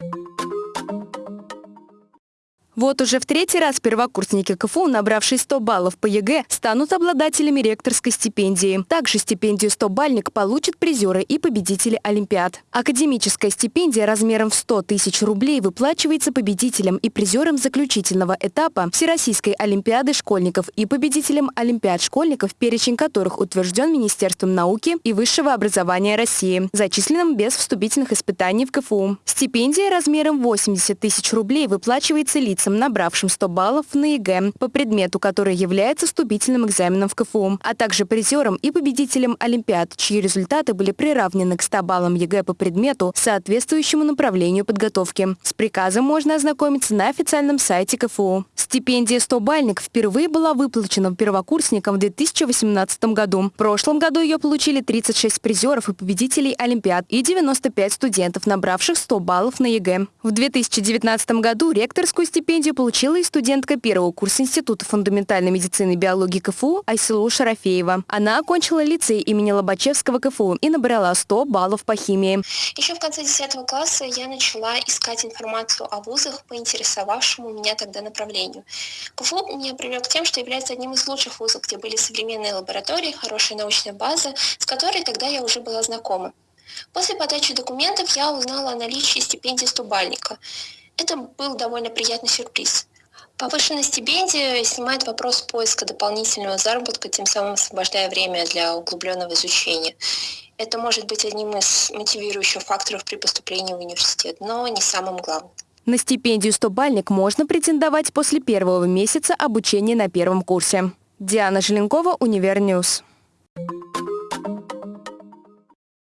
you Вот уже в третий раз первокурсники КФУ, набравшие 100 баллов по ЕГЭ, станут обладателями ректорской стипендии. Также стипендию 100-бальник получат призеры и победители Олимпиад. Академическая стипендия размером в 100 тысяч рублей выплачивается победителям и призерам заключительного этапа Всероссийской Олимпиады школьников и победителям Олимпиад школьников, перечень которых утвержден Министерством науки и высшего образования России, зачисленным без вступительных испытаний в КФУ. Стипендия размером 80 тысяч рублей выплачивается лицам лицам, набравшим 100 баллов на ЕГЭ по предмету, который является вступительным экзаменом в КФУ, а также призерам и победителям Олимпиад, чьи результаты были приравнены к 100 баллам ЕГЭ по предмету, соответствующему направлению подготовки. С приказом можно ознакомиться на официальном сайте КФУ. Стипендия 100-бальник впервые была выплачена первокурсникам в 2018 году. В прошлом году ее получили 36 призеров и победителей Олимпиад и 95 студентов, набравших 100 баллов на ЕГЭ. В 2019 году ректорскую стипендию Стипендию получила и студентка первого курса Института фундаментальной медицины и биологии КФУ Айсулу Шарафеева. Она окончила лицей имени Лобачевского КФУ и набрала 100 баллов по химии. Еще в конце 10 класса я начала искать информацию о вузах по интересовавшему меня тогда направлению. КФУ меня привлек тем, что является одним из лучших вузов, где были современные лаборатории, хорошая научная база, с которой тогда я уже была знакома. После подачи документов я узнала о наличии стипендии стубальника. Это был довольно приятный сюрприз. Повышенная стипендия снимает вопрос поиска дополнительного заработка, тем самым освобождая время для углубленного изучения. Это может быть одним из мотивирующих факторов при поступлении в университет, но не самым главным. На стипендию 100-бальник можно претендовать после первого месяца обучения на первом курсе. Диана Желенкова, Univer News.